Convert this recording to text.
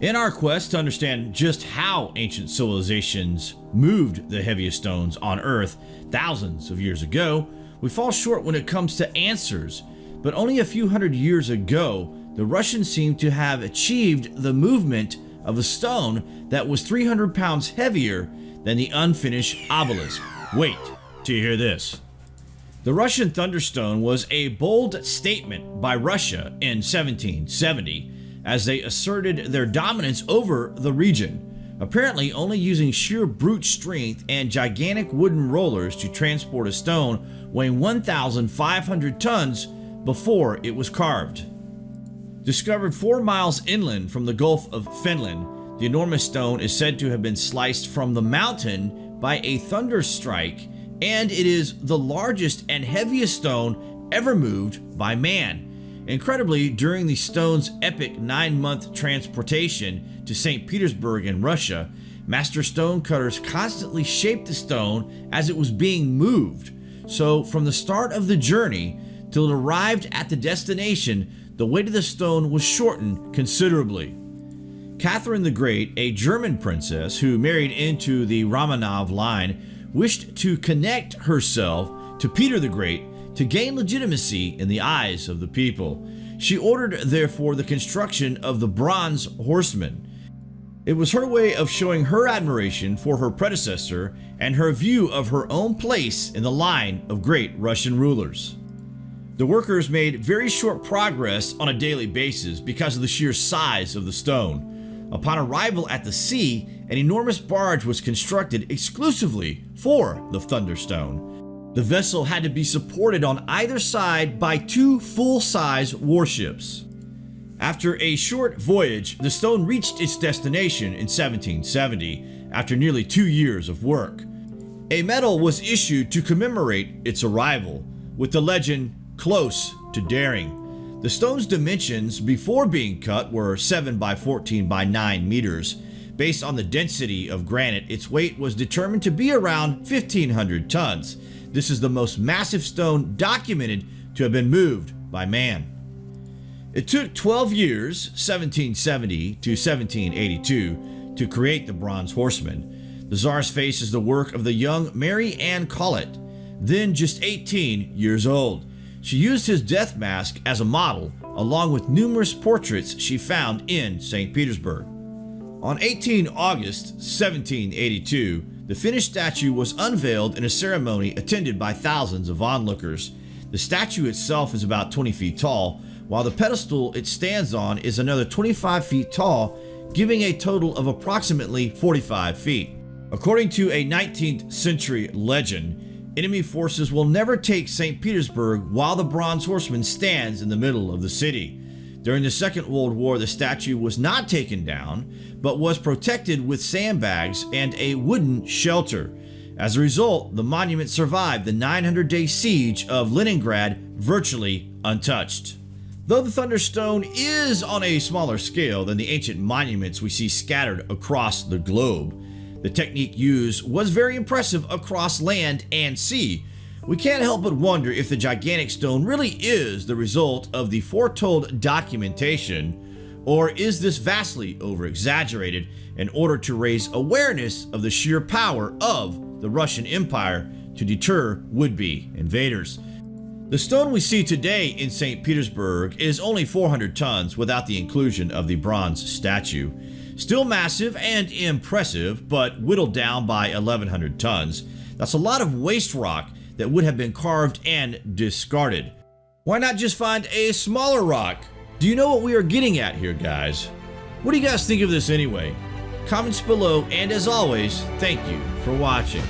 In our quest to understand just how ancient civilizations moved the heaviest stones on Earth thousands of years ago, we fall short when it comes to answers, but only a few hundred years ago, the Russians seem to have achieved the movement of a stone that was 300 pounds heavier than the unfinished obelisk. Wait till you hear this. The Russian Thunderstone was a bold statement by Russia in 1770 as they asserted their dominance over the region, apparently only using sheer brute strength and gigantic wooden rollers to transport a stone weighing 1,500 tons before it was carved. Discovered 4 miles inland from the Gulf of Finland, the enormous stone is said to have been sliced from the mountain by a thunder strike and it is the largest and heaviest stone ever moved by man. Incredibly, during the stone's epic nine-month transportation to St. Petersburg in Russia, master stone cutters constantly shaped the stone as it was being moved. So from the start of the journey till it arrived at the destination, the weight of the stone was shortened considerably. Catherine the Great, a German princess who married into the Romanov line, wished to connect herself to Peter the Great to gain legitimacy in the eyes of the people. She ordered therefore the construction of the bronze horseman. It was her way of showing her admiration for her predecessor and her view of her own place in the line of great Russian rulers. The workers made very short progress on a daily basis because of the sheer size of the stone. Upon arrival at the sea, an enormous barge was constructed exclusively for the Thunderstone. The vessel had to be supported on either side by two full-size warships. After a short voyage, the stone reached its destination in 1770 after nearly two years of work. A medal was issued to commemorate its arrival, with the legend, Close to Daring. The stone's dimensions before being cut were 7 by 14 by 9 meters, Based on the density of granite, its weight was determined to be around 1500 tons. This is the most massive stone documented to have been moved by man. It took 12 years, 1770 to 1782, to create the Bronze Horseman. The Tsar's face is the work of the young Marie-Anne Collot, then just 18 years old. She used his death mask as a model, along with numerous portraits she found in St. Petersburg. On 18 August 1782, the finished statue was unveiled in a ceremony attended by thousands of onlookers. The statue itself is about 20 feet tall, while the pedestal it stands on is another 25 feet tall, giving a total of approximately 45 feet. According to a 19th century legend, enemy forces will never take St. Petersburg while the Bronze Horseman stands in the middle of the city. During the Second World War, the statue was not taken down, but was protected with sandbags and a wooden shelter. As a result, the monument survived the 900-day siege of Leningrad virtually untouched. Though the Thunderstone is on a smaller scale than the ancient monuments we see scattered across the globe, the technique used was very impressive across land and sea, we can't help but wonder if the gigantic stone really is the result of the foretold documentation, or is this vastly over-exaggerated in order to raise awareness of the sheer power of the Russian Empire to deter would-be invaders. The stone we see today in St. Petersburg is only 400 tons without the inclusion of the bronze statue. Still massive and impressive, but whittled down by 1100 tons. That's a lot of waste rock that would have been carved and discarded. Why not just find a smaller rock? Do you know what we are getting at here, guys? What do you guys think of this anyway? Comments below, and as always, thank you for watching.